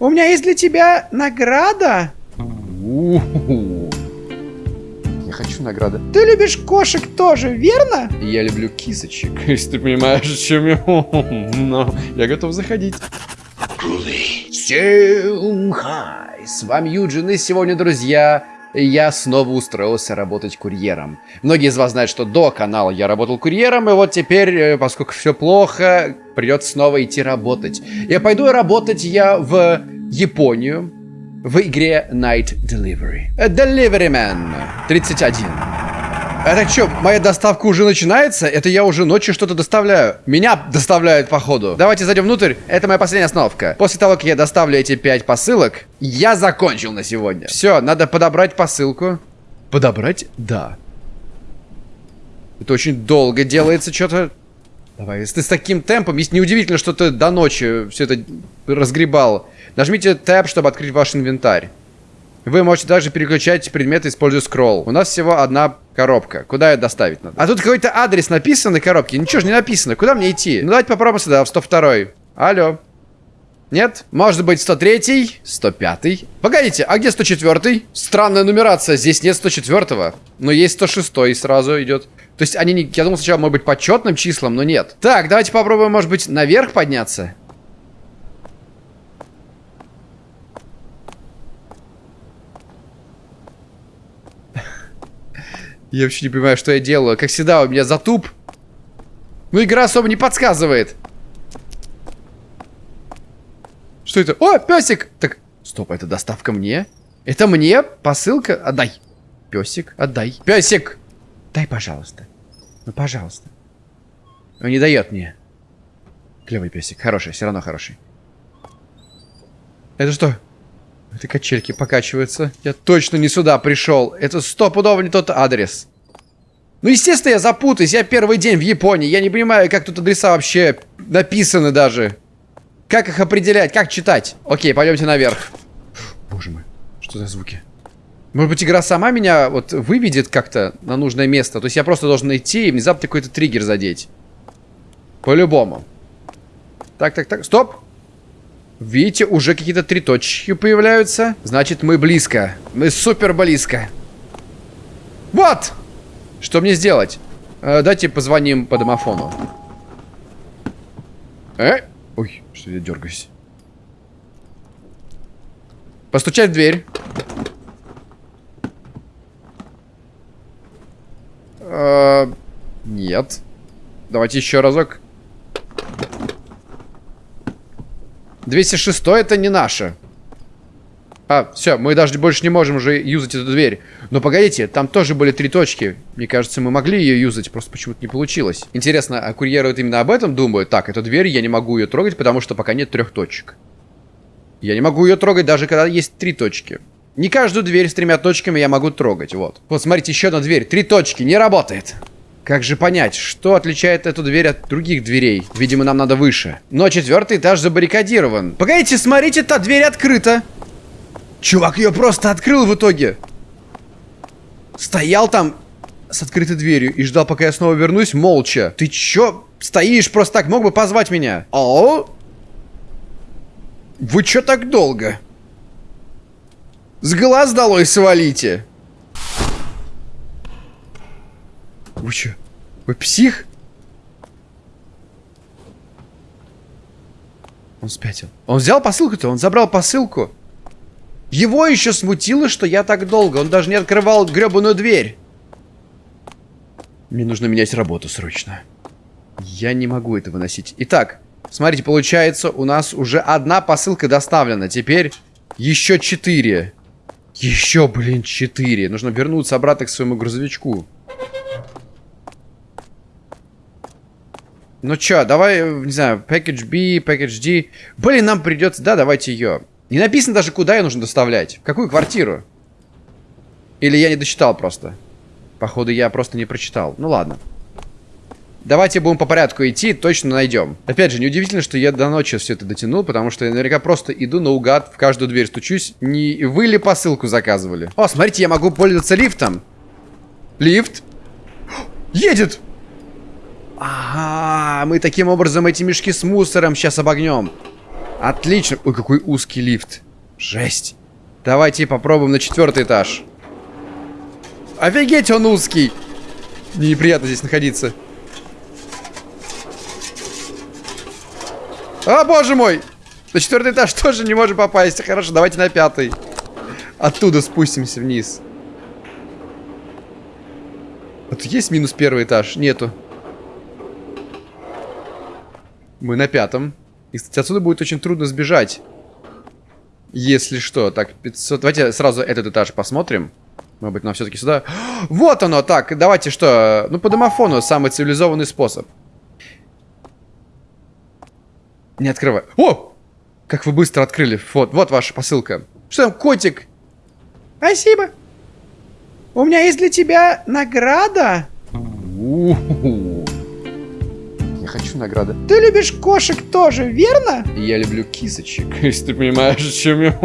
У меня есть для тебя награда. У-ху-ху. Я хочу награды. Ты любишь кошек тоже, верно? Я люблю кисочек, если ты понимаешь, о чем я. Но я готов заходить. Всем хай! С вами Юджин, и сегодня, друзья, я снова устроился работать курьером. Многие из вас знают, что до канала я работал курьером, и вот теперь, э, поскольку все плохо, придется снова идти работать. Я пойду работать я в Японию, в игре Night Delivery. Э, Deliveryman 31. Это что, моя доставка уже начинается? Это я уже ночью что-то доставляю. Меня доставляют, походу. Давайте зайдем внутрь. Это моя последняя остановка. После того, как я доставлю эти пять посылок, я закончил на сегодня. Все, надо подобрать посылку. Подобрать? Да. Это очень долго делается что-то. Давай, если ты с таким темпом, есть неудивительно, что ты до ночи все это разгребал. Нажмите Tab, чтобы открыть ваш инвентарь. Вы можете также переключать предметы, используя скролл. У нас всего одна коробка. Куда ее доставить надо? А тут какой-то адрес написан на коробке. Ничего же не написано. Куда мне идти? Ну давайте попробуем сюда, в 102 Алло. Нет? Может быть 103 105 Погодите, а где 104 Странная нумерация, здесь нет 104 Но есть 106 сразу идет. То есть они не... Я думал сначала, может быть, по четным числам, но нет. Так, давайте попробуем, может быть, наверх подняться. Я вообще не понимаю, что я делаю. Как всегда, у меня затуп. Ну, игра особо не подсказывает. Что это? О, песик! Так, стоп, это доставка мне? Это мне? Посылка? Отдай. Песик, отдай. Песик! Дай, пожалуйста. Ну, пожалуйста. Он не дает мне. Клевый песик. Хороший, все равно хороший. Это что? Это качельки покачиваются. Я точно не сюда пришел. Это стопудово не тот адрес. Ну, естественно, я запутаюсь. Я первый день в Японии. Я не понимаю, как тут адреса вообще написаны даже. Как их определять? Как читать? Окей, пойдемте наверх. Боже мой, что за звуки? Может быть, игра сама меня вот выведет как-то на нужное место. То есть я просто должен идти и внезапно какой-то триггер задеть. По-любому. Так, так, так. Стоп. Видите, уже какие-то три точки появляются. Значит, мы близко. Мы супер близко. Вот! Что мне сделать? Э, давайте позвоним по домофону. Э? Ой, что я дергаюсь. Постучать в дверь. Э, нет. Давайте еще разок. 206 это не наше. А, все, мы даже больше не можем уже юзать эту дверь. Но погодите, там тоже были три точки. Мне кажется, мы могли ее юзать, просто почему-то не получилось. Интересно, а курьеры вот именно об этом думают? Так, эту дверь я не могу ее трогать, потому что пока нет трех точек. Я не могу ее трогать, даже когда есть три точки. Не каждую дверь с тремя точками я могу трогать, вот. Вот, смотрите, еще одна дверь. Три точки, не работает. Как же понять, что отличает эту дверь от других дверей? Видимо, нам надо выше. Но четвертый этаж забаррикадирован. Погодите, смотрите, та дверь открыта. Чувак ее просто открыл в итоге. Стоял там с открытой дверью и ждал, пока я снова вернусь, молча. Ты чё стоишь просто так? Мог бы позвать меня? О? Вы чё так долго? С глаз долой свалите. Вы чё? Вы псих? Он спятил. Он взял посылку-то? Он забрал посылку? Его еще смутило, что я так долго. Он даже не открывал гребаную дверь. Мне нужно менять работу срочно. Я не могу это выносить. Итак, смотрите, получается, у нас уже одна посылка доставлена. Теперь еще четыре. Еще, блин, четыре. Нужно вернуться обратно к своему грузовичку. Ну чё, давай, не знаю, package B, package D. Блин, нам придется... Да, давайте ее. Не написано даже, куда ее нужно доставлять. В какую квартиру? Или я не дочитал просто? Походу, я просто не прочитал. Ну ладно. Давайте будем по порядку идти, точно найдем. Опять же, неудивительно, что я до ночи все это дотянул, потому что я наверняка просто иду наугад, в каждую дверь стучусь. Не вы ли посылку заказывали? О, смотрите, я могу пользоваться лифтом. Лифт. Едет! Ага, мы таким образом эти мешки с мусором сейчас обогнем. Отлично. Ой, какой узкий лифт. Жесть. Давайте попробуем на четвертый этаж. Офигеть, он узкий. Мне неприятно здесь находиться. О, боже мой! На четвертый этаж тоже не можем попасть. Хорошо, давайте на пятый. Оттуда спустимся вниз. Вот есть минус первый этаж? Нету. Мы на пятом. И, кстати, отсюда будет очень трудно сбежать. Если что. Так, 500... Давайте сразу этот этаж посмотрим. Может быть, нам все-таки сюда... Вот оно! Так, давайте что? Ну, по домофону самый цивилизованный способ. Не открывай. О! Как вы быстро открыли. Вот, вот ваша посылка. Что там, котик? Спасибо. У меня есть для тебя награда. У -ху -ху. Хочу награды. Ты любишь кошек тоже, верно? Я люблю кисочек, если ты понимаешь, о чем я.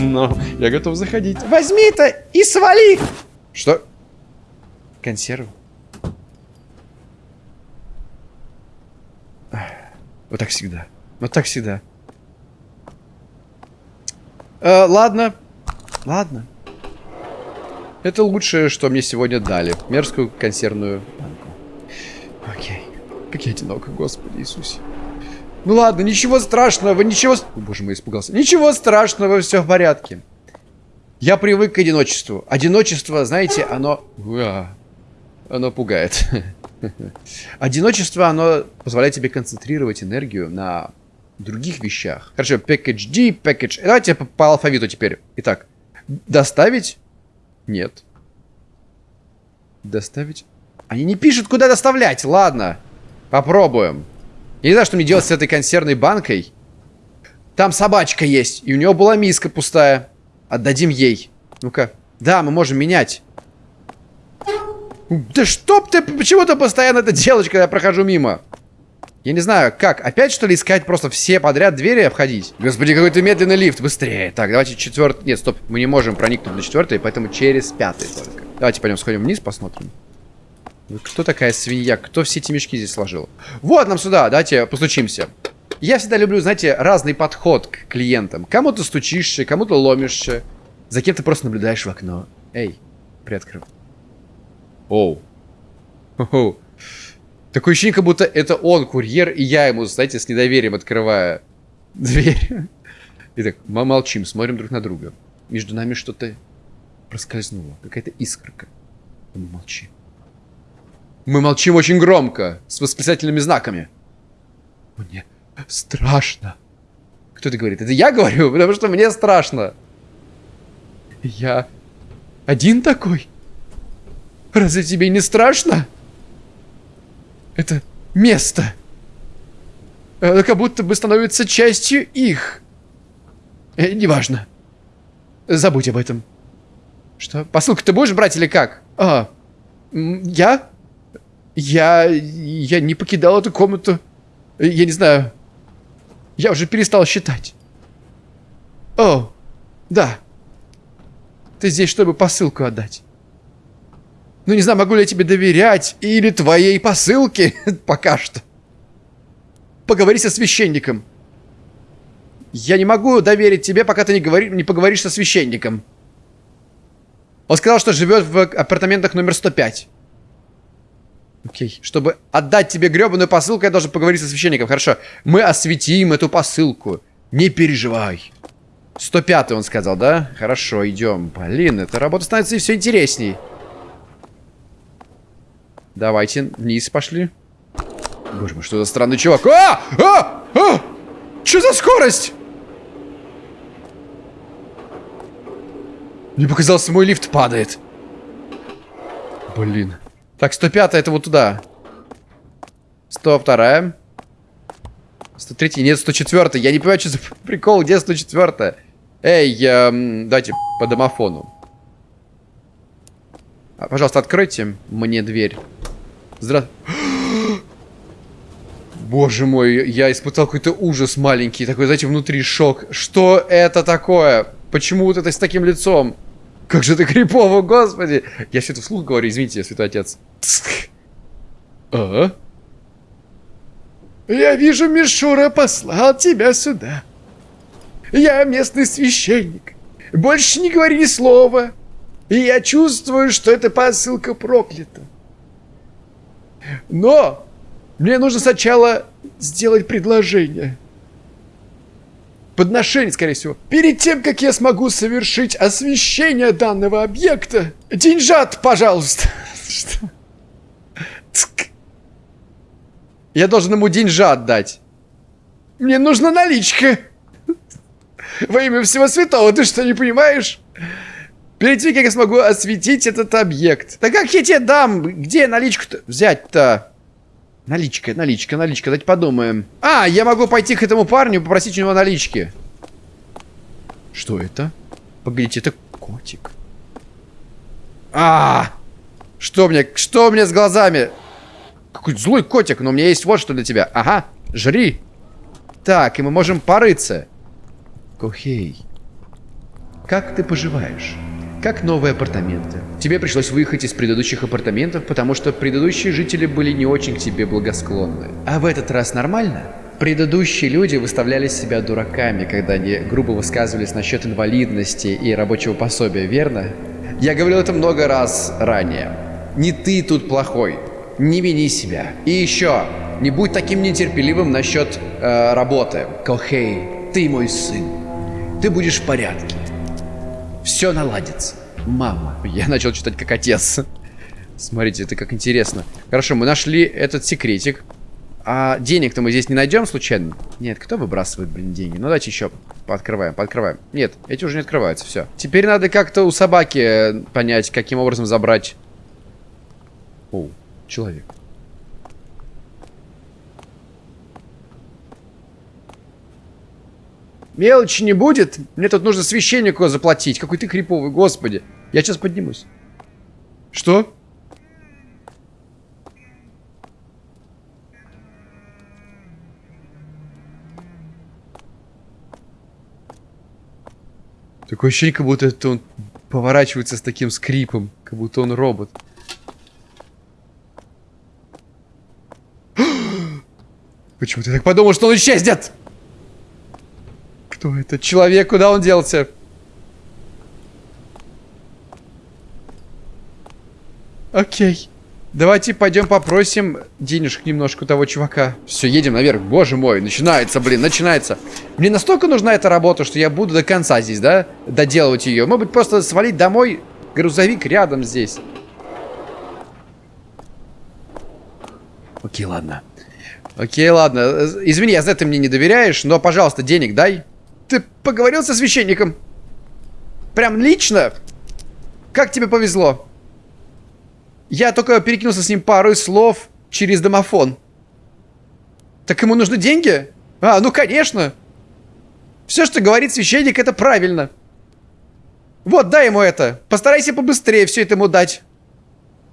Но я готов заходить. Возьми это и свали. Что? Консервы? Вот так всегда. Вот так всегда. Э, ладно. Ладно. Это лучшее, что мне сегодня дали. Мерзкую консервную банку. Окей. Как я одинок, Господи Иисусе. Ну ладно, ничего страшного, ничего... О, боже мой, испугался. Ничего страшного, все в порядке. Я привык к одиночеству. Одиночество, знаете, оно... Уа, оно пугает. Одиночество, оно позволяет тебе концентрировать энергию на других вещах. Хорошо, package D, package... Давайте по, по алфавиту теперь. Итак, доставить? Нет. Доставить? Они не пишут, куда доставлять. Ладно, попробуем. Я не знаю, что мне делать с этой консервной банкой. Там собачка есть, и у него была миска пустая. Отдадим ей. Ну-ка. Да, мы можем менять. Да чтоб ты почему-то постоянно это делаешь, когда я прохожу мимо. Я не знаю, как, опять что ли искать просто все подряд двери обходить? Господи, какой то медленный лифт, быстрее. Так, давайте четвертый... Нет, стоп, мы не можем проникнуть на четвертый, поэтому через пятый только. Давайте пойдем сходим вниз, посмотрим. Кто такая свинья? Кто все эти мешки здесь сложил? Вот нам сюда, давайте постучимся. Я всегда люблю, знаете, разный подход к клиентам. Кому-то стучишься, кому-то ломишься. За кем ты просто наблюдаешь в окно. Эй, приоткрыл. Оу. Оу. Такое ощущение, как будто это он курьер, и я ему, знаете, с недоверием открываю дверь. Итак, мы молчим, смотрим друг на друга. Между нами что-то проскользнуло. Какая-то искорка. мы молчим. Мы молчим очень громко, с восклицательными знаками. Мне страшно. Кто это говорит? Это я говорю, потому что мне страшно. Я один такой? Разве тебе не страшно? это место. Оно как будто бы становится частью их. Э, неважно. Забудь об этом. Что? Посылку ты будешь брать или как? А, я? Я... Я не покидал эту комнату. Я не знаю. Я уже перестал считать. О, да. Ты здесь, чтобы посылку отдать. Ну, не знаю, могу ли я тебе доверять или твоей посылке пока что. Поговори со священником. Я не могу доверить тебе, пока ты не, говори, не поговоришь со священником. Он сказал, что живет в апартаментах номер 105. Окей. Чтобы отдать тебе гребаную посылку, я должен поговорить со священником. Хорошо. Мы осветим эту посылку. Не переживай. 105 он сказал, да? Хорошо, идем. Блин, эта работа становится все интересней. Давайте вниз пошли. Боже мой, что за странный чувак. А! А! А! Что за скорость? Мне показалось, мой лифт падает. Блин. Так, 105 это вот туда. 102 103 нет, 104 Я не понимаю, что за прикол, где 104 Эй, эм, дайте по домофону. А, пожалуйста, откройте мне дверь. Здра... Боже мой, я испытал какой-то ужас маленький, такой, знаете, внутри шок. Что это такое? Почему вот это с таким лицом? Как же это крипово, господи! Я все это вслух говорю, извините, святой отец. А? Я вижу, Мишура послал тебя сюда. Я местный священник. Больше не говори ни слова. И я чувствую, что эта посылка проклята. Но мне нужно сначала сделать предложение. Подношение, скорее всего. Перед тем, как я смогу совершить освещение данного объекта, деньжат, пожалуйста. Я должен ему деньжат дать. Мне нужна наличка. Во имя всего святого, ты что, не понимаешь? Перед тем, как я смогу осветить этот объект. Да как я тебе дам? Где наличку-то взять-то? Наличка, наличка, наличка, давайте подумаем. А, я могу пойти к этому парню и попросить у него налички. Что это? Погодите, это котик. А, что мне, что мне с глазами? Какой злой котик, но у меня есть вот что для тебя. Ага, жри. Так, и мы можем порыться. Кохей, как ты поживаешь? Как новые апартаменты? Тебе пришлось выехать из предыдущих апартаментов, потому что предыдущие жители были не очень к тебе благосклонны. А в этот раз нормально? Предыдущие люди выставляли себя дураками, когда они грубо высказывались насчет инвалидности и рабочего пособия, верно? Я говорил это много раз ранее. Не ты тут плохой. Не вини себя. И еще, не будь таким нетерпеливым насчет э, работы. Кохей, ты мой сын. Ты будешь в порядке. Все наладится. Мама. Я начал читать как отец. Смотрите, это как интересно. Хорошо, мы нашли этот секретик. А денег-то мы здесь не найдем случайно? Нет, кто выбрасывает, блин, деньги? Ну, давайте еще пооткрываем, пооткрываем. Нет, эти уже не открываются, все. Теперь надо как-то у собаки понять, каким образом забрать... О, человек. Мелочи не будет. Мне тут нужно священнику заплатить. Какой ты криповый, господи. Я сейчас поднимусь. Что? Такое ощущение, как будто это он поворачивается с таким скрипом. Как будто он робот. Почему ты так подумал, что он исчезнет? Кто этот человек? Куда он делся? Окей. Давайте пойдем попросим денежек немножко у того чувака. Все, едем наверх. Боже мой, начинается, блин, начинается. Мне настолько нужна эта работа, что я буду до конца здесь, да, доделывать ее. Может быть, просто свалить домой. Грузовик рядом здесь. Окей, ладно. Окей, ладно. Извини, я за это мне не доверяешь, но, пожалуйста, денег дай. Ты поговорил со священником? Прям лично? Как тебе повезло? Я только перекинулся с ним пару слов через домофон. Так ему нужны деньги? А, ну конечно. Все, что говорит священник, это правильно. Вот, дай ему это. Постарайся побыстрее все это ему дать.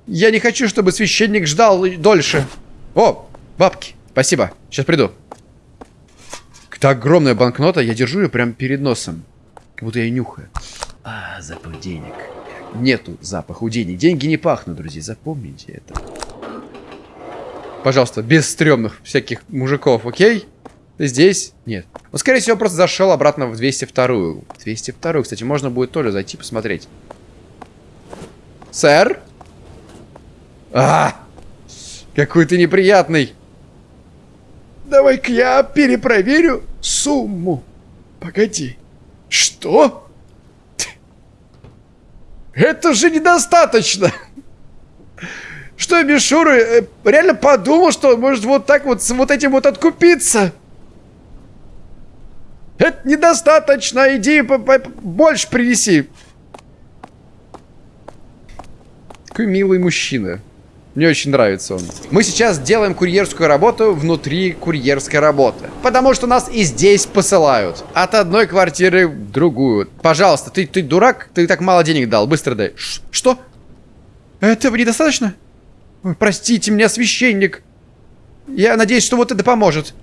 Я не хочу, чтобы священник ждал дольше. О, бабки. Спасибо. Сейчас приду. Это огромная банкнота, я держу ее прямо перед носом. Как будто я нюхаю. А, запах денег. Нету запаха у денег. Деньги не пахнут, друзья, запомните это. Пожалуйста, без стрёмных всяких мужиков, окей? Здесь? Нет. Он, скорее всего, просто зашел обратно в 202-ю. 202-ю, кстати, можно будет тоже зайти посмотреть. Сэр? А! Какой ты неприятный! Давай-ка я перепроверю сумму. Погоди. Что? Это же недостаточно. Что Мишура э, реально подумал, что он может вот так вот с вот этим вот откупиться? Это недостаточно. Иди больше принеси. Какой милый мужчина. Мне очень нравится он. Мы сейчас делаем курьерскую работу внутри курьерской работы. Потому что нас и здесь посылают. От одной квартиры в другую. Пожалуйста, ты, ты дурак? Ты так мало денег дал. Быстро дай. Ш что? Этого недостаточно? Ой, простите меня, священник. Я надеюсь, что вот это поможет.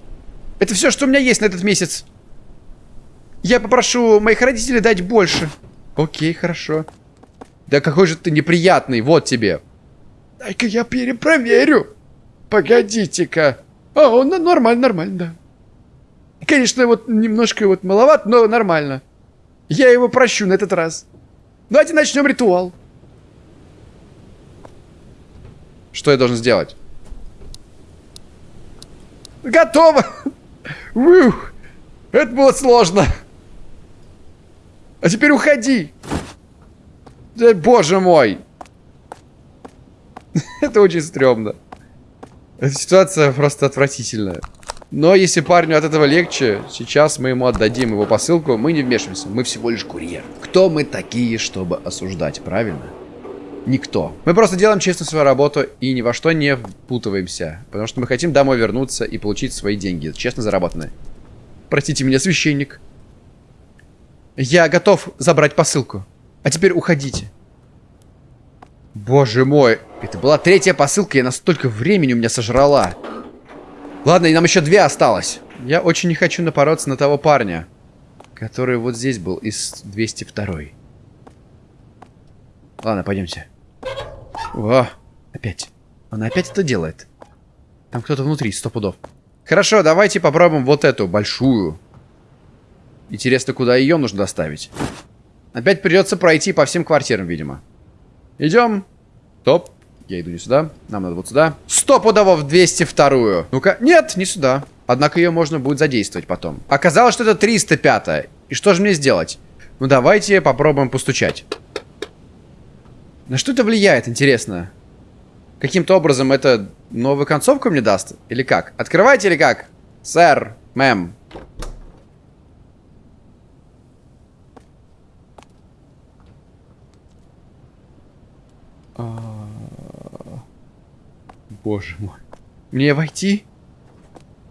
Это все, что у меня есть на этот месяц. Я попрошу моих родителей дать больше. Окей, хорошо. Да какой же ты неприятный. Вот тебе. Дай-ка я перепроверю. Погодите-ка. А, он нормально, нормально, да. Конечно, вот немножко вот маловат, но нормально. Я его прощу на этот раз. Давайте начнем ритуал. Что я должен сделать? Готово! Ух, это было сложно. А теперь уходи. Да, боже мой. это очень стрёмно. Эта ситуация просто отвратительная. Но если парню от этого легче, сейчас мы ему отдадим его посылку, мы не вмешиваемся, мы всего лишь курьер. Кто мы такие, чтобы осуждать, правильно? Никто. Мы просто делаем честно свою работу и ни во что не впутываемся. Потому что мы хотим домой вернуться и получить свои деньги, честно заработанные. Простите меня, священник. Я готов забрать посылку. А теперь уходите. Боже мой. Это была третья посылка, я настолько времени у меня сожрала. Ладно, и нам еще две осталось. Я очень не хочу напороться на того парня, который вот здесь был, из 202 -й. Ладно, пойдемте. О, опять. Она опять это делает. Там кто-то внутри, сто пудов. Хорошо, давайте попробуем вот эту, большую. Интересно, куда ее нужно доставить. Опять придется пройти по всем квартирам, видимо. Идем. Топ. Я иду не сюда. Нам надо вот сюда. Стопудово в 202-ю. Ну-ка. Нет, не сюда. Однако ее можно будет задействовать потом. Оказалось, что это 305 -я. И что же мне сделать? Ну, давайте попробуем постучать. На что это влияет, интересно? Каким-то образом это новую концовку мне даст? Или как? Открывайте или как? Сэр, мэм. Боже мой. Мне войти?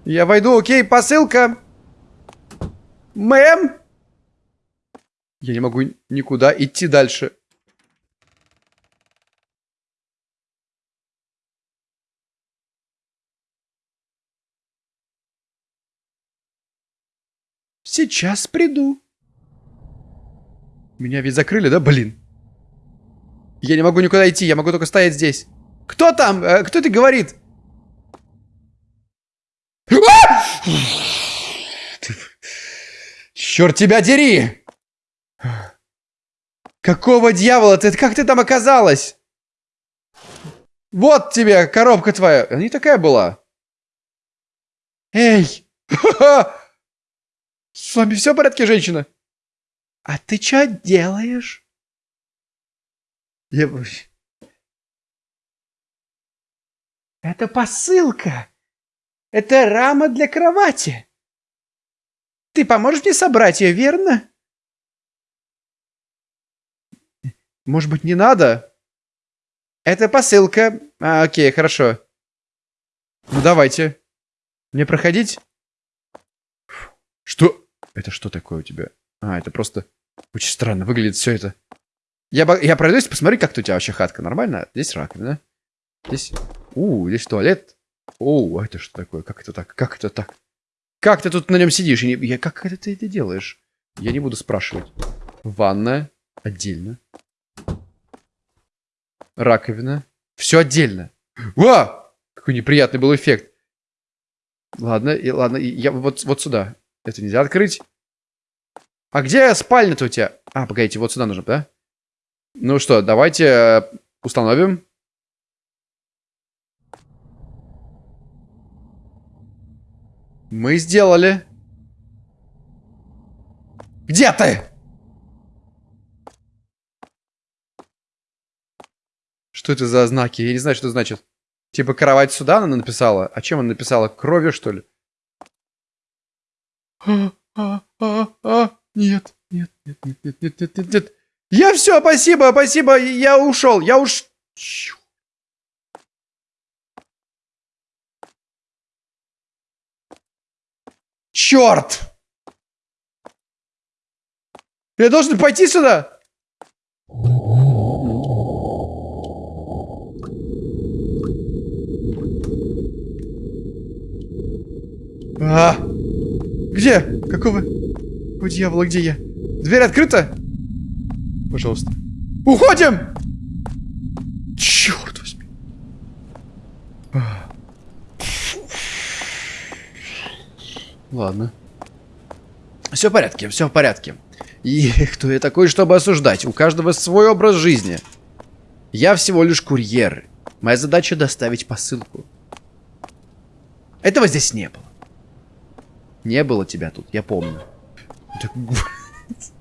Я войду, окей, посылка. Мэм? Я не могу никуда идти дальше. Сейчас приду. Меня ведь закрыли, да, блин? Я не могу никуда идти, я могу только стоять здесь. Кто там? Э, кто это говорит? А! Черт тебя дери! Какого дьявола? Ты как ты там оказалась? Вот тебе коробка твоя. Она не такая была. Эй! С вами все в порядке, женщина? А ты что делаешь? Я... Это посылка. Это рама для кровати. Ты поможешь мне собрать ее, верно? Может быть, не надо? Это посылка. А, окей, хорошо. Ну, давайте. Мне проходить? Что? Это что такое у тебя? А, это просто очень странно выглядит все это. Я, я пройдусь, посмотри, как у тебя вообще хатка. Нормально? Здесь раковина. Здесь... У, здесь туалет. О, это что такое? Как это так? Как это так? Как ты тут на нем сидишь? Я, я, как это ты это делаешь? Я не буду спрашивать. Ванная. Отдельно. Раковина. Все отдельно. Ва! Какой неприятный был эффект. Ладно, и, ладно, и, я вот, вот сюда. Это нельзя открыть. А где спальня-то у тебя? А, погодите, вот сюда нужно, да? Ну что, давайте э, установим. Мы сделали. Где ты? Что это за знаки? Я не знаю, что это значит. Типа кровать сюда она написала? А чем она написала? Кровью, что ли? А, а, а, а, нет, нет, нет, нет, нет, нет, нет, нет, нет. Я все, спасибо, спасибо, я ушел, я уж... Черт! Я должен пойти сюда? А, где? Какого? О, дьявола, где я? Дверь открыта? Пожалуйста. Уходим! Черт возьми. Ладно. Все в порядке, все в порядке. И кто я такой, чтобы осуждать? У каждого свой образ жизни. Я всего лишь курьер. Моя задача доставить посылку. Этого здесь не было. Не было тебя тут, я помню.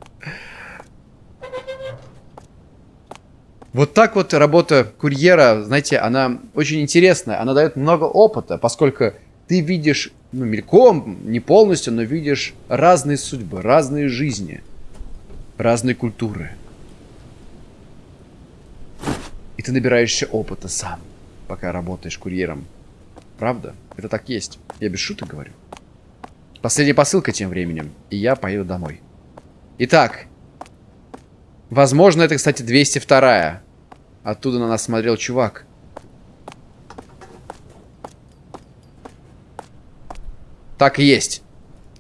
Вот так вот работа курьера, знаете, она очень интересная. Она дает много опыта, поскольку ты видишь, ну, мельком, не полностью, но видишь разные судьбы, разные жизни, разные культуры. И ты набираешься опыта сам, пока работаешь курьером. Правда? Это так есть. Я без шуток говорю. Последняя посылка тем временем, и я поеду домой. Итак, возможно, это, кстати, 202 Оттуда на нас смотрел чувак. Так и есть.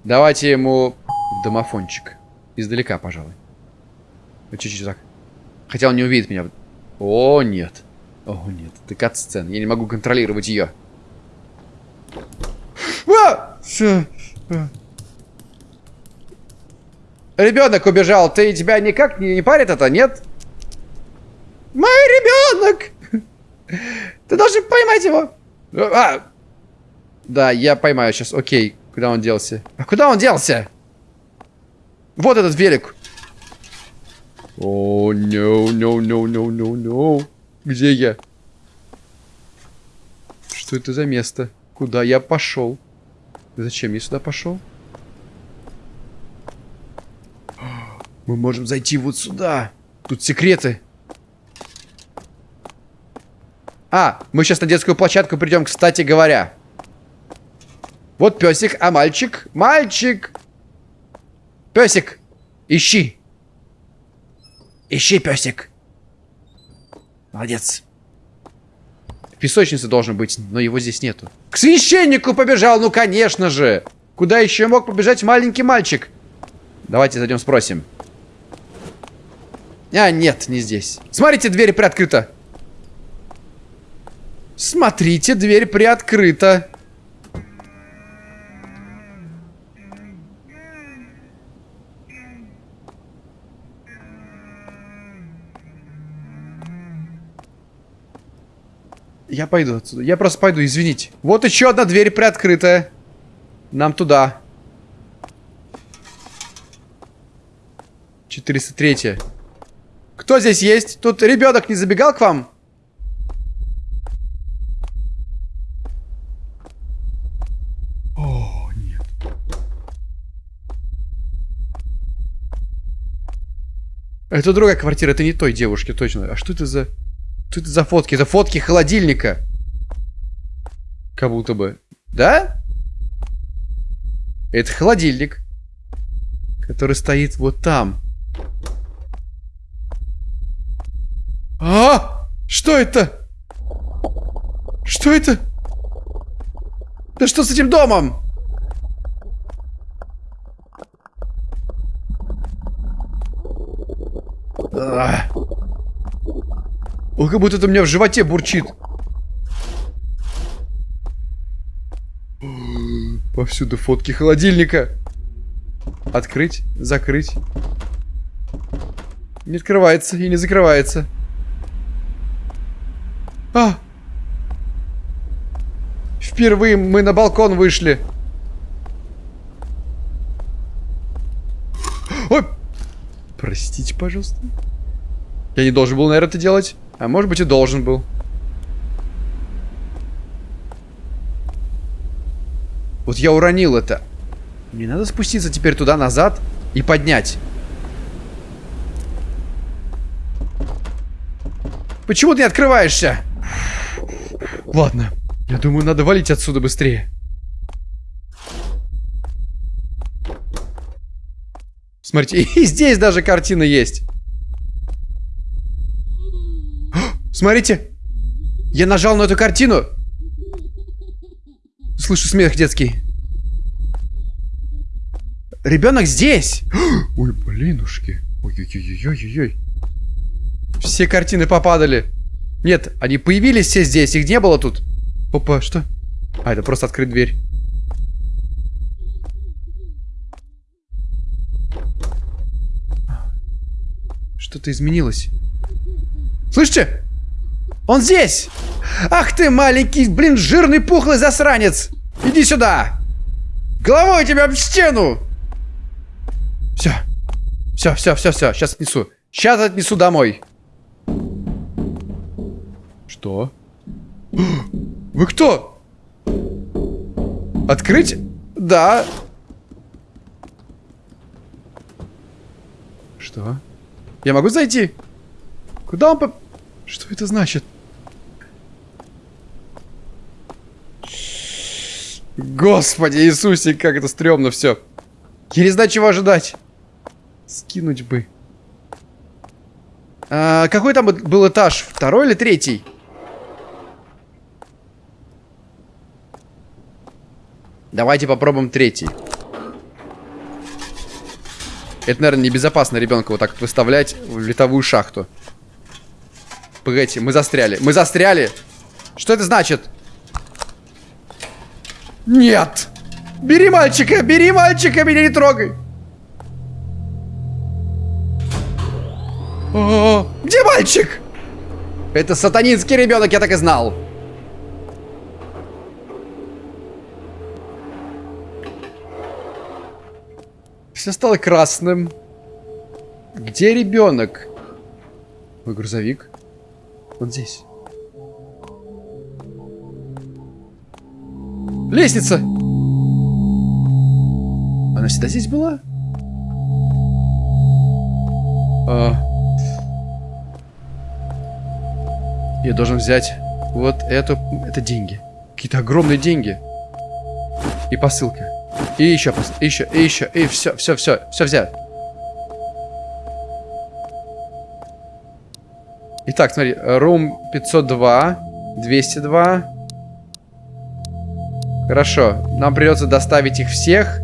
Давайте ему домофончик. Издалека, пожалуй. Чуть-чуть так. Хотя он не увидит меня. О, нет. О, нет. Это кат-сцена. Я не могу контролировать ее. А! Ребенок убежал. Ты тебя никак не, не парит это, нет? Мой ребенок! Ты должен поймать его. А! Да, я поймаю сейчас. Окей. Куда он делся? А куда он делся? Вот этот велик. О, no, no, no, no, no, no. Где я? Что это за место? Куда я пошел? Зачем я сюда пошел? Мы можем зайти вот сюда. Тут секреты. А, мы сейчас на детскую площадку придем, кстати говоря. Вот песик, а мальчик? Мальчик! Песик, ищи. Ищи, песик. Молодец. В песочнице должен быть, но его здесь нету. К священнику побежал, ну конечно же. Куда еще мог побежать маленький мальчик? Давайте зайдем спросим. А, нет, не здесь. Смотрите, дверь приоткрыта. Смотрите, дверь приоткрыта. Я пойду отсюда. Я просто пойду, извините. Вот еще одна дверь приоткрытая. Нам туда. 403. Кто здесь есть? Тут ребенок не забегал к вам? Это другая квартира, это не той девушки, точно. А что это за... Что это за фотки? Это фотки холодильника. Как будто бы. Да? Это холодильник. Который стоит вот там. А! Что это? Что это? Да что с этим домом? А. Ой, как будто это у меня в животе бурчит. Повсюду фотки холодильника. Открыть, закрыть. Не открывается и не закрывается. А! Впервые мы на балкон вышли. Ой! Простите, пожалуйста. Я не должен был, наверное, это делать. А может быть и должен был. Вот я уронил это. Мне надо спуститься теперь туда назад и поднять. Почему ты не открываешься? Ладно. Я думаю, надо валить отсюда быстрее. Смотрите, и здесь даже картина есть. Смотрите. Я нажал на эту картину. Слышу смех детский. Ребенок здесь. Ой, блинушки. Ой-ой-ой-ой-ой. Все картины попадали. Нет, они появились все здесь, их не было тут. Опа, что? А, это просто открыть дверь. Что-то изменилось. Слышите? Он здесь! Ах ты, маленький, блин, жирный, пухлый засранец! Иди сюда! Головой тебя об стену! Все. Все, все, все, все. Сейчас отнесу. Сейчас отнесу домой. Что? Вы кто? Открыть? Да. Что? Я могу зайти? Куда он по... Что это значит? Господи Иисусе, как это стрёмно все. Я не знаю, чего ожидать. Скинуть бы. А, какой там был этаж? Второй или третий? Давайте попробуем третий. Это, наверное, небезопасно ребенка вот так выставлять в летовую шахту. Погодите, мы застряли. Мы застряли! Что это значит? Нет! Бери мальчика! Бери мальчика! Меня не трогай! О, где мальчик? Это сатанинский ребенок, я так и знал. Все стало красным. Где ребенок? Мой грузовик. Вот здесь. Лестница! Она всегда здесь была? А... Я должен взять вот эту... Это деньги. Какие-то огромные деньги. И посылка. И еще, и еще, и еще, и все, все, все, все взять. Итак, смотри, room 502, 202. Хорошо, нам придется доставить их всех.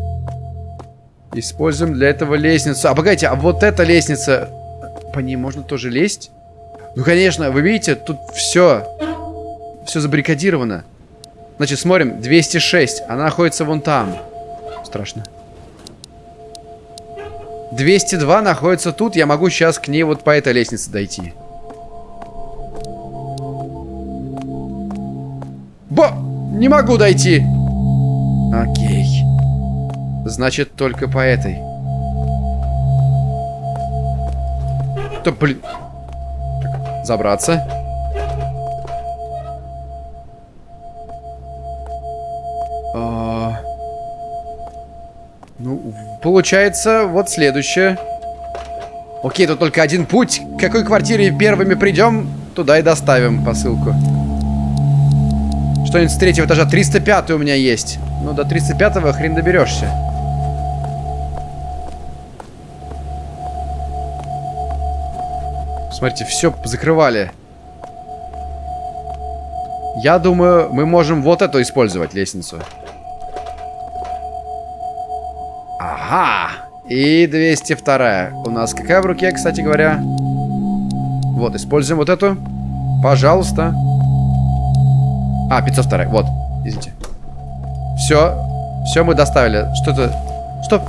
Используем для этого лестницу. А, погодите, а вот эта лестница, по ней можно тоже лезть? Ну, конечно, вы видите, тут все, все забаррикадировано. Значит, смотрим, 206, она находится вон там страшно. 202 находится тут. Я могу сейчас к ней вот по этой лестнице дойти. Бо! Не могу дойти! Окей. Значит, только по этой. Да, блин. Забраться. Получается, вот следующее. Окей, тут только один путь. К какой квартире первыми придем, туда и доставим посылку. Что-нибудь с третьего этажа. 305 у меня есть. Ну, до 305-го хрен доберешься. Смотрите, все закрывали. Я думаю, мы можем вот эту использовать, лестницу. Ага. И 202. У нас какая в руке, кстати говоря? Вот, используем вот эту. Пожалуйста. А, 502. Вот, извините. Все. Все мы доставили. Что-то... Стоп.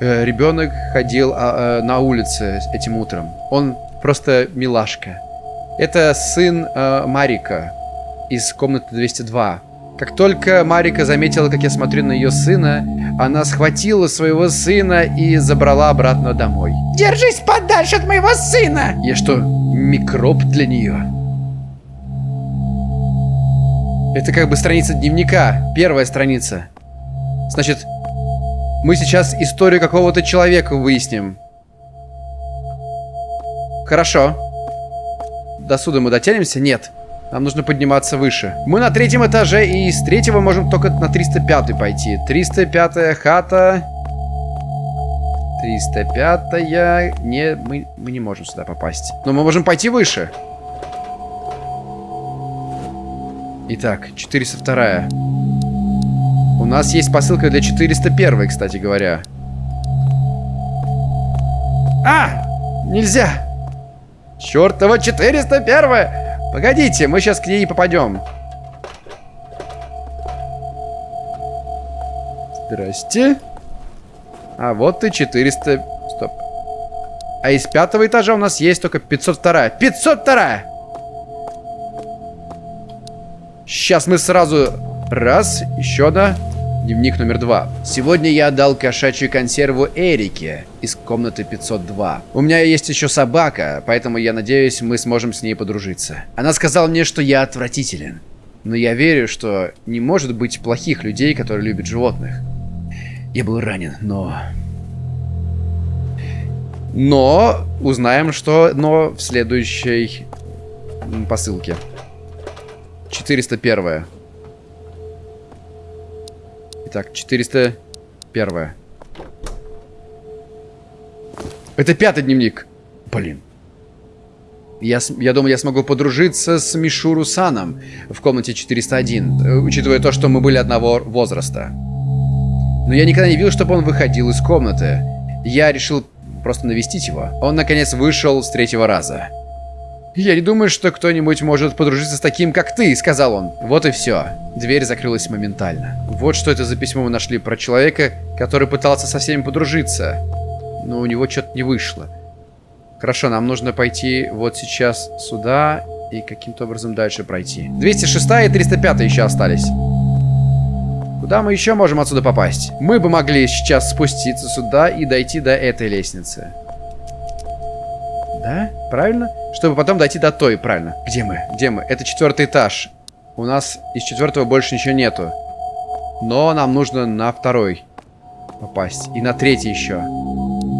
Э, ребенок ходил а, э, на улице этим утром. Он просто милашка. Это сын э, Марика из комнаты 202. Как только Марика заметила, как я смотрю на ее сына, она схватила своего сына и забрала обратно домой. Держись подальше от моего сына! Я что, микроб для нее? Это как бы страница дневника, первая страница. Значит, мы сейчас историю какого-то человека выясним. Хорошо. До суда мы дотянемся? Нет. Нам нужно подниматься выше. Мы на третьем этаже, и с третьего можем только на 305 пойти. 305 хата. 305 -я. Не, мы, мы не можем сюда попасть. Но мы можем пойти выше. Итак, 402 -я. У нас есть посылка для 401, кстати говоря. А! Нельзя! Чёртова 401! -я! Погодите, мы сейчас к ней попадем. Здрасте. А вот и 400... Стоп. А из пятого этажа у нас есть только 502. 502! Сейчас мы сразу... Раз, еще одна. Дневник номер два. Сегодня я отдал кошачью консерву Эрике из комнаты 502. У меня есть еще собака, поэтому я надеюсь, мы сможем с ней подружиться. Она сказала мне, что я отвратителен. Но я верю, что не может быть плохих людей, которые любят животных. Я был ранен, но... Но узнаем, что но в следующей посылке. 401. Итак, 401. Это пятый дневник. Блин. Я, я думаю, я смогу подружиться с Мишуру Саном в комнате 401, э, учитывая то, что мы были одного возраста. Но я никогда не видел, чтобы он выходил из комнаты. Я решил просто навестить его. Он, наконец, вышел с третьего раза. «Я не думаю, что кто-нибудь может подружиться с таким, как ты», — сказал он. Вот и все. Дверь закрылась моментально. Вот что это за письмо мы нашли про человека, который пытался со всеми подружиться. Но у него что-то не вышло. Хорошо, нам нужно пойти вот сейчас сюда и каким-то образом дальше пройти. 206 и 305 еще остались. Куда мы еще можем отсюда попасть? Мы бы могли сейчас спуститься сюда и дойти до этой лестницы. Да? Правильно? Чтобы потом дойти до той, правильно. Где мы? Где мы? Это четвертый этаж. У нас из четвертого больше ничего нету. Но нам нужно на второй попасть. И на третий еще.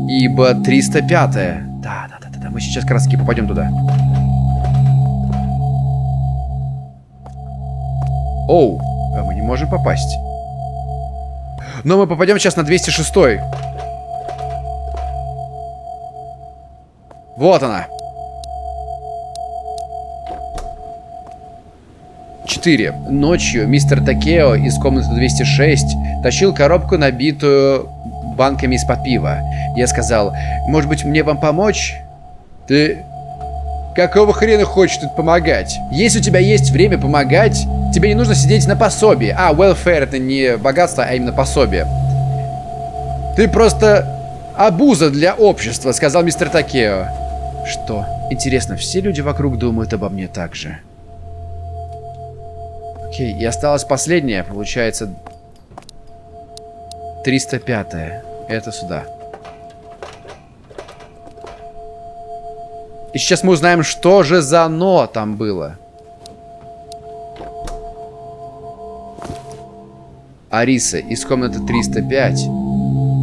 Ибо 305 -е. Да, да, да, да, да. Мы сейчас как раз таки попадем туда. Оу, а мы не можем попасть. Но мы попадем сейчас на 206 -й. Вот она. 4. Ночью мистер Такео из комнаты 206 тащил коробку, набитую банками из-под пива. Я сказал, может быть мне вам помочь? Ты... Какого хрена хочешь тут помогать? Если у тебя есть время помогать, тебе не нужно сидеть на пособии. А, welfare это не богатство, а именно пособие. Ты просто обуза для общества, сказал мистер Такео. Что? Интересно, все люди вокруг думают обо мне так же? Окей, и осталось последнее, получается... 305 -е. Это сюда. И сейчас мы узнаем, что же за «но» там было. Ариса из комнаты 305.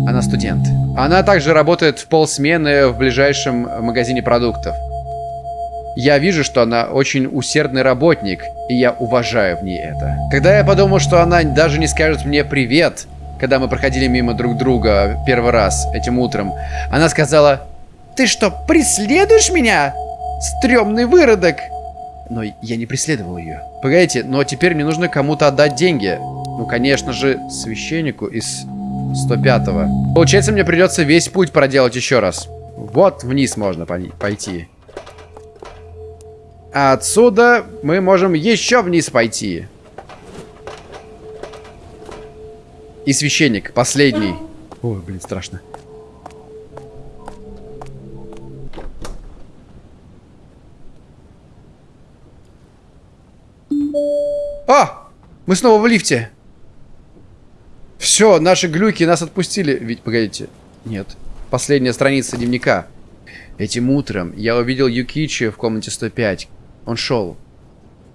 Она студент. Она также работает в полсмены в ближайшем магазине продуктов. Я вижу, что она очень усердный работник, и я уважаю в ней это. Когда я подумал, что она даже не скажет мне «привет», когда мы проходили мимо друг друга первый раз этим утром, она сказала «Ты что, преследуешь меня? Стрёмный выродок!» Но я не преследовал ее. Погодите, но теперь мне нужно кому-то отдать деньги. Ну, конечно же, священнику из 105-го. Получается, мне придется весь путь проделать еще раз. Вот вниз можно пойти. А отсюда мы можем еще вниз пойти. И священник, последний. Ой, блин, страшно. А! Мы снова в лифте. Все, наши глюки нас отпустили. Ведь, погодите. Нет. Последняя страница дневника. Этим утром я увидел Юкичи в комнате 105. Он шел.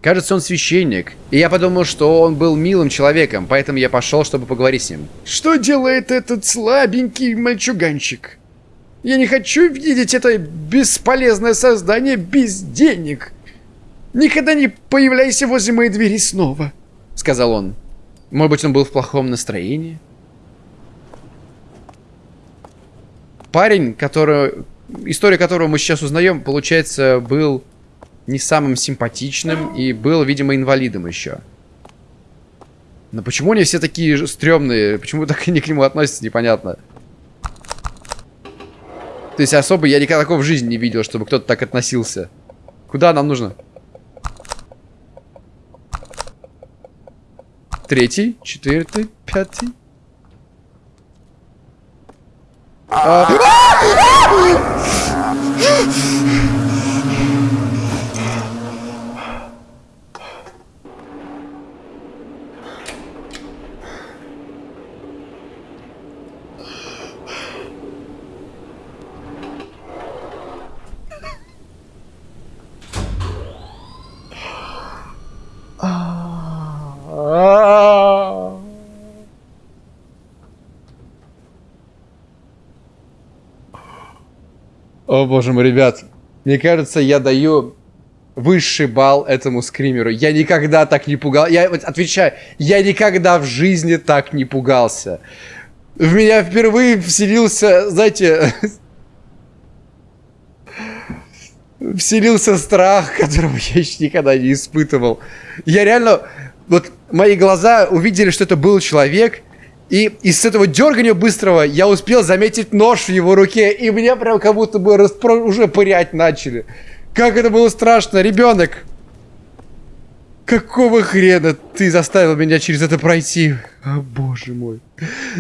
Кажется, он священник. И я подумал, что он был милым человеком, поэтому я пошел, чтобы поговорить с ним. Что делает этот слабенький мальчуганчик? Я не хочу видеть это бесполезное создание без денег. Никогда не появляйся возле моей двери снова, сказал он. Может быть, он был в плохом настроении? Парень, который... История которого мы сейчас узнаем, получается, был не самым симпатичным и был, видимо, инвалидом еще. Но почему они все такие стрёмные? Почему так они к нему относятся, непонятно. То есть особо я никогда такого в жизни не видел, чтобы кто-то так относился. Куда нам нужно? Третий, четвертый, пятый. А... О боже мой, ребят. Мне кажется, я даю высший балл этому скримеру. Я никогда так не пугал. Я вот отвечаю, я никогда в жизни так не пугался. В меня впервые вселился, знаете, вселился страх, которого я еще никогда не испытывал. Я реально, вот мои глаза увидели, что это был человек, и из этого дергания быстрого я успел заметить нож в его руке, и мне прям как будто бы распро... уже пырять начали. Как это было страшно, ребенок! Какого хрена ты заставил меня через это пройти? О, боже мой.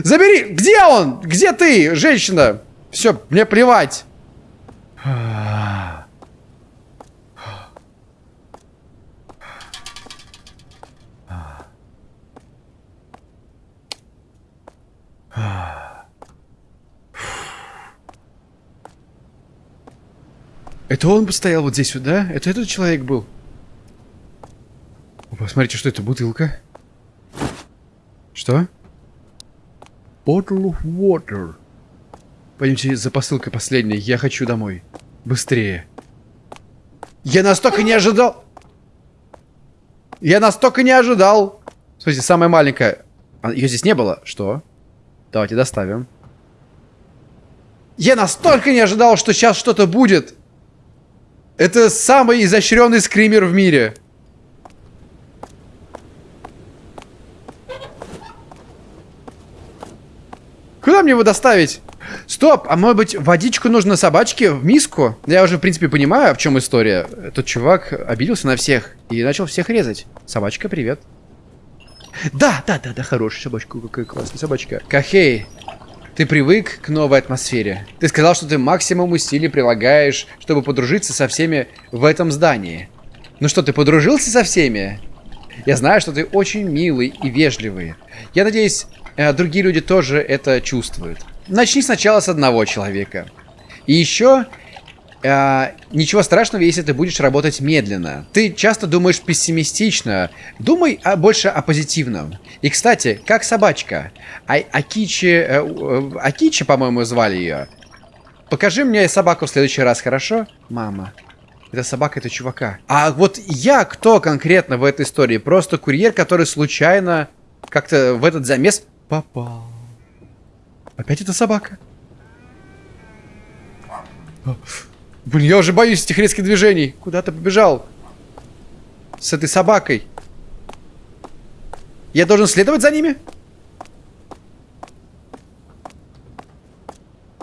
Забери! Где он? Где ты, женщина? Все, мне плевать. Это он постоял вот здесь да? Это этот человек был? Посмотрите, что это, бутылка? Что? Bottle of water. Пойдемте за посылкой последней. Я хочу домой. Быстрее. Я настолько не ожидал... Я настолько не ожидал. Смотрите, самая маленькая. Ее здесь не было. Что? Давайте доставим. Я настолько не ожидал, что сейчас что-то будет. Это самый изощренный скример в мире. Куда мне его доставить? Стоп, а может быть водичку нужно собачке в миску? Я уже, в принципе, понимаю, в чем история. Этот чувак обиделся на всех и начал всех резать. Собачка, привет. Да, да, да, да, хорошая собачка, какая классная собачка. Кахей, ты привык к новой атмосфере. Ты сказал, что ты максимум усилий прилагаешь, чтобы подружиться со всеми в этом здании. Ну что, ты подружился со всеми? Я знаю, что ты очень милый и вежливый. Я надеюсь, э, другие люди тоже это чувствуют. Начни сначала с одного человека. И еще а, ничего страшного, если ты будешь работать медленно. Ты часто думаешь пессимистично. Думай а, больше о позитивном. И, кстати, как собачка. А, Акичи... Э, э, Акичи, по-моему, звали ее. Покажи мне собаку в следующий раз, хорошо? Мама. Это собака, это чувака. А вот я кто конкретно в этой истории? Просто курьер, который случайно как-то в этот замес попал. Опять эта собака? Блин, я уже боюсь этих резких движений. Куда ты побежал? С этой собакой. Я должен следовать за ними?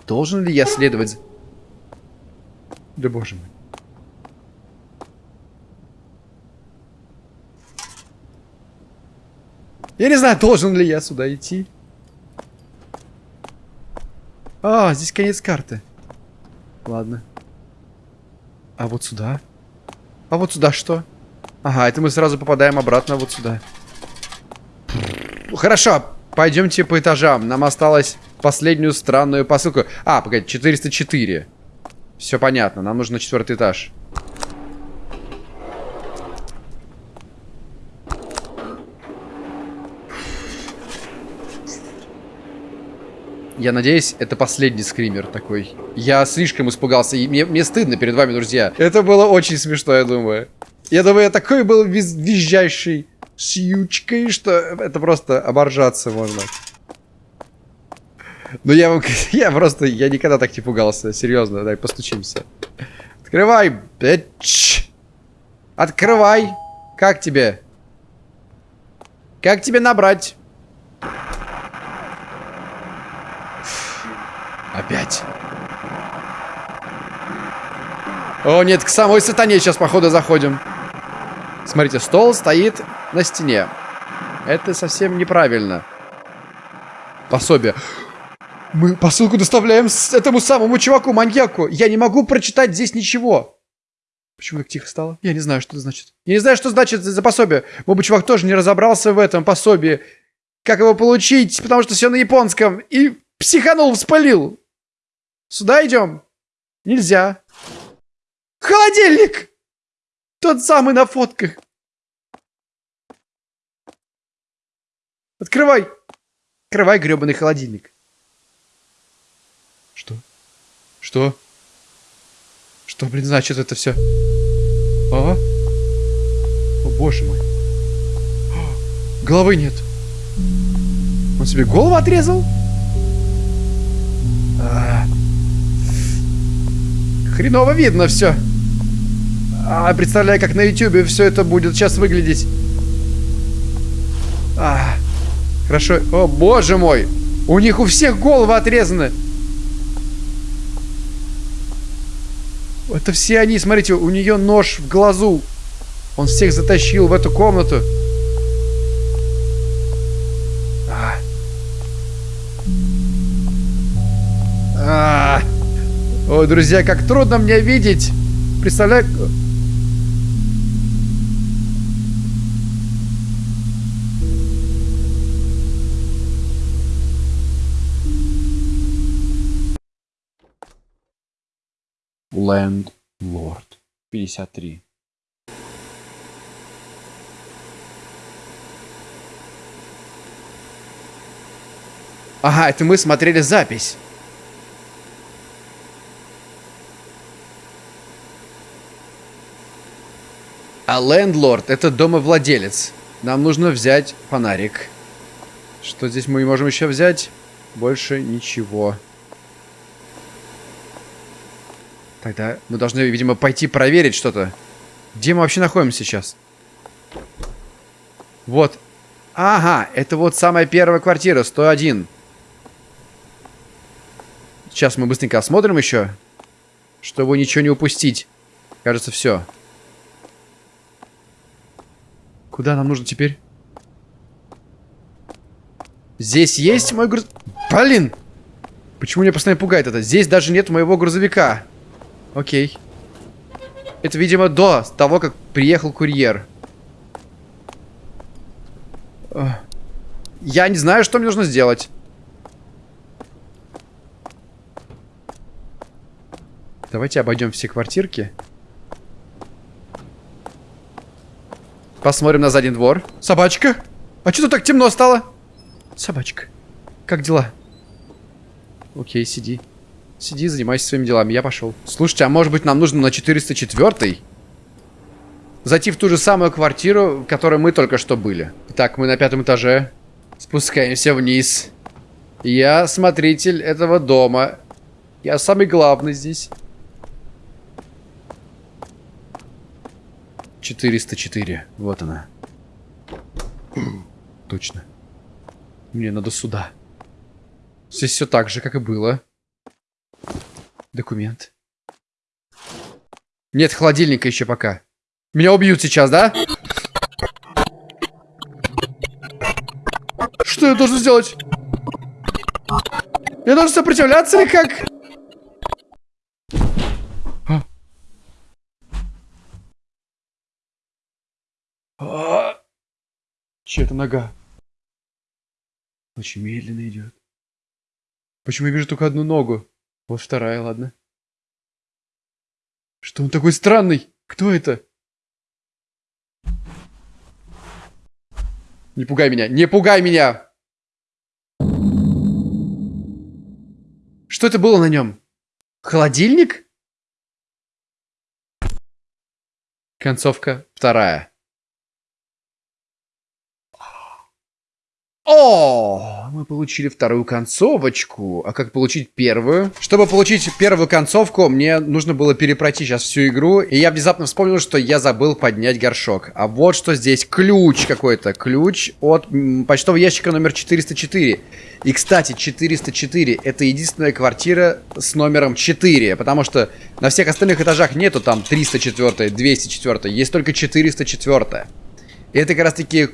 Должен ли я следовать. Да боже мой. Я не знаю, должен ли я сюда идти. А, здесь конец карты. Ладно. А вот сюда? А вот сюда что? Ага, это мы сразу попадаем обратно вот сюда. Хорошо, пойдемте по этажам. Нам осталось последнюю странную посылку. А, погоди, 404. Все понятно, нам нужно четвертый этаж. Я надеюсь, это последний скример такой. Я слишком испугался, и мне, мне стыдно перед вами, друзья. Это было очень смешно, я думаю. Я думаю, я такой был виз визжащий с ючкой, что это просто оборжаться можно. Ну я вам, я просто, я никогда так не пугался, серьезно, дай постучимся. Открывай, бич. Открывай. Как тебе? Как тебе набрать? Опять. О, нет, к самой сатане сейчас, походу, заходим. Смотрите, стол стоит на стене. Это совсем неправильно. Пособие. Мы посылку доставляем с этому самому чуваку-маньяку. Я не могу прочитать здесь ничего. Почему так тихо стало? Я не знаю, что это значит. Я не знаю, что значит за пособие. Бы чувак тоже не разобрался в этом пособии. Как его получить, потому что все на японском. И психанул, вспылил. Сюда идем? Нельзя. Холодильник! Тот самый на фотках. Открывай. Открывай гребаный холодильник. Что? Что? Что, блин, значит это все? А? О, боже мой. А, головы нет. Он себе голову отрезал? А. Хреново видно все. А, представляю, как на ютюбе все это будет сейчас выглядеть. А, хорошо. О, боже мой. У них у всех головы отрезаны. Это все они, смотрите, у нее нож в глазу. Он всех затащил в эту комнату. Ой, друзья, как трудно мне видеть. Представляю... Landlord 53. Ага, это мы смотрели запись. А лендлорд это домовладелец. Нам нужно взять фонарик. Что здесь мы можем еще взять? Больше ничего. Тогда мы должны, видимо, пойти проверить что-то. Где мы вообще находимся сейчас? Вот. Ага, это вот самая первая квартира, 101. Сейчас мы быстренько осмотрим еще, чтобы ничего не упустить. Кажется, все. Куда нам нужно теперь? Здесь есть мой груз... Блин! Почему меня постоянно пугает это? Здесь даже нет моего грузовика. Окей. Это, видимо, до того, как приехал курьер. Я не знаю, что мне нужно сделать. Давайте обойдем все квартирки. Посмотрим на задний двор. Собачка? А что тут так темно стало? Собачка. Как дела? Окей, сиди. Сиди, занимайся своими делами, я пошел. Слушайте, а может быть нам нужно на 404 Зайти в ту же самую квартиру, в которой мы только что были. Так, мы на пятом этаже. Спускаемся вниз. Я смотритель этого дома. Я самый главный здесь. 404. Вот она. Точно. Мне надо сюда. Здесь все так же, как и было. Документ. Нет холодильника еще пока. Меня убьют сейчас, да? Что я должен сделать? Я должен сопротивляться или как? Чья-то нога. Очень медленно идет. Почему я вижу только одну ногу? Вот вторая, ладно. Что он такой странный? Кто это? Не пугай меня, не пугай меня! Что это было на нем? Холодильник? Концовка вторая. О, мы получили вторую концовочку. А как получить первую? Чтобы получить первую концовку, мне нужно было перепройти сейчас всю игру. И я внезапно вспомнил, что я забыл поднять горшок. А вот что здесь. Ключ какой-то. Ключ от почтового ящика номер 404. И, кстати, 404 это единственная квартира с номером 4. Потому что на всех остальных этажах нету там 304, 204. Есть только 404. И это как раз таки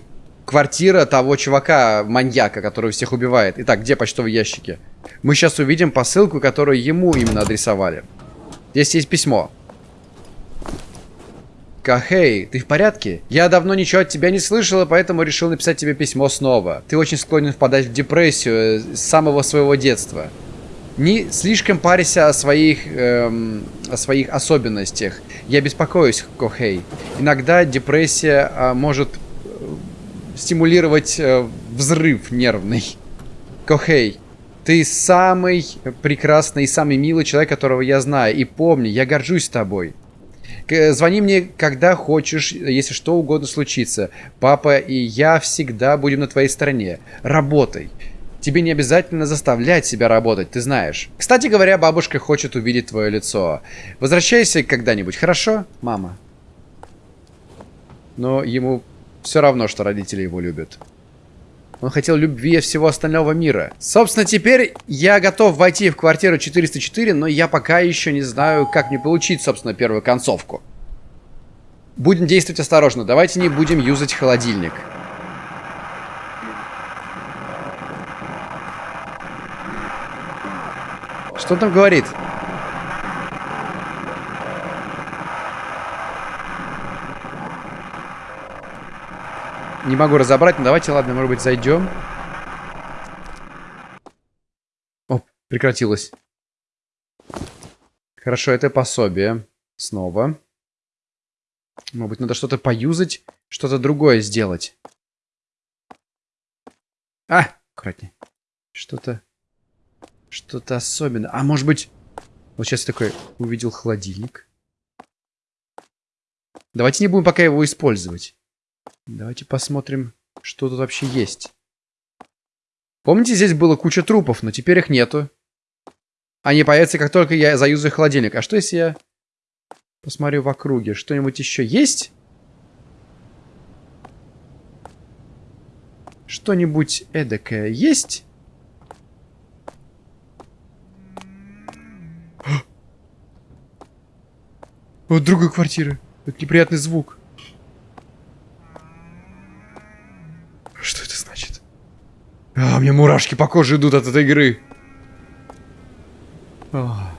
квартира того чувака, маньяка, который всех убивает. Итак, где почтовые ящики? Мы сейчас увидим посылку, которую ему именно адресовали. Здесь есть письмо. Кахей, ты в порядке? Я давно ничего от тебя не слышала, поэтому решил написать тебе письмо снова. Ты очень склонен впадать в депрессию э, с самого своего детства. Не слишком парься о своих, эм, о своих особенностях. Я беспокоюсь, Кохей. Иногда депрессия э, может стимулировать э, взрыв нервный. Кохей, Ты самый прекрасный и самый милый человек, которого я знаю. И помни, я горжусь тобой. Звони мне, когда хочешь, если что угодно случится. Папа и я всегда будем на твоей стороне. Работай. Тебе не обязательно заставлять себя работать, ты знаешь. Кстати говоря, бабушка хочет увидеть твое лицо. Возвращайся когда-нибудь, хорошо, мама? Но ему все равно, что родители его любят. Он хотел любви всего остального мира. Собственно, теперь я готов войти в квартиру 404, но я пока еще не знаю, как мне получить, собственно, первую концовку. Будем действовать осторожно. Давайте не будем юзать холодильник. Что он там говорит? Не могу разобрать, но давайте, ладно, может быть, зайдем. О, прекратилось. Хорошо, это пособие. Снова. Может быть, надо что-то поюзать, что-то другое сделать. А, аккуратнее. Что-то... Что-то особенное. А может быть... Вот сейчас я такой увидел холодильник. Давайте не будем пока его использовать. Давайте посмотрим, что тут вообще есть. Помните, здесь было куча трупов, но теперь их нету. Они появятся, как только я заюзаю холодильник. А что, если я посмотрю в округе? Что-нибудь еще есть? Что-нибудь эдакое есть? Вот другая квартира. Это неприятный звук. Что это значит? А, мне мурашки по коже идут от этой игры. А.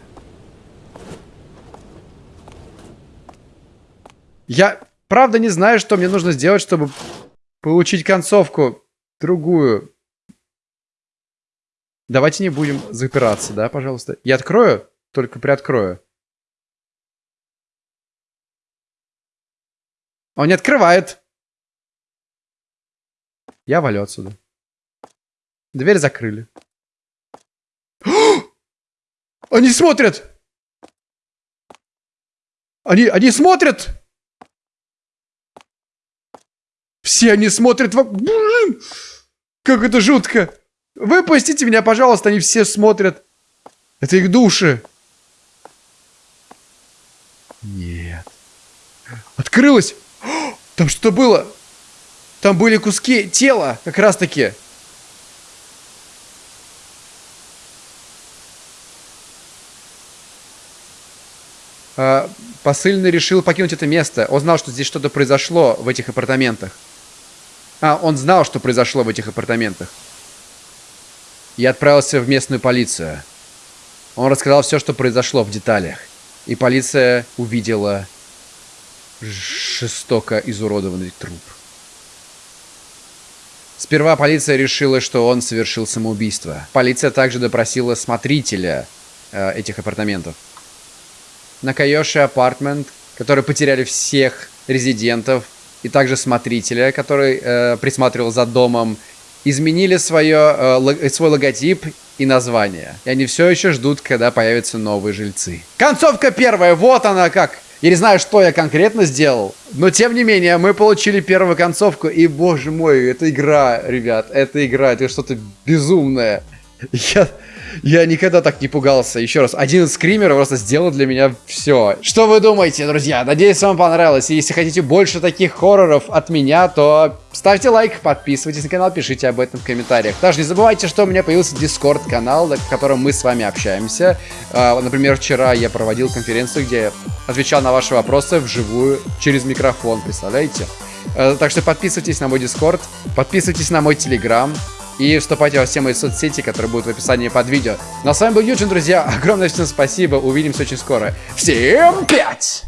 Я правда не знаю, что мне нужно сделать, чтобы получить концовку другую. Давайте не будем запираться, да, пожалуйста. Я открою, только приоткрою. Он не открывает. Я валю отсюда. Дверь закрыли. Они смотрят! Они, они смотрят! Все они смотрят в... Блин! Как это жутко! Выпустите меня, пожалуйста, они все смотрят. Это их души. Нет. Открылось! Там что было? Там были куски тела, как раз таки. Посыльный решил покинуть это место. Он знал, что здесь что-то произошло в этих апартаментах. А, он знал, что произошло в этих апартаментах. Я отправился в местную полицию. Он рассказал все, что произошло в деталях. И полиция увидела жестоко изуродованный труп. Сперва полиция решила, что он совершил самоубийство. Полиция также допросила смотрителя э, этих апартаментов. На Кайоши апартмент, который потеряли всех резидентов, и также смотрителя, который э, присматривал за домом, изменили свое, э, свой логотип и название. И они все еще ждут, когда появятся новые жильцы. Концовка первая, вот она как я не знаю, что я конкретно сделал, но тем не менее, мы получили первую концовку, и, боже мой, это игра, ребят, это игра, это что-то безумное. Я, я никогда так не пугался. Еще раз, один из скримеров просто сделал для меня все. Что вы думаете, друзья? Надеюсь, вам понравилось. И если хотите больше таких хорроров от меня, то ставьте лайк, подписывайтесь на канал, пишите об этом в комментариях. Также не забывайте, что у меня появился Discord канал, в котором мы с вами общаемся. А, например, вчера я проводил конференцию, где отвечал на ваши вопросы вживую через микрофон, представляете? Э, так что подписывайтесь на мой Discord, подписывайтесь на мой Telegram. И вступайте во все мои соцсети, которые будут в описании под видео. Ну а с вами был Юджин, друзья. Огромное всем спасибо. Увидимся очень скоро. Всем пять!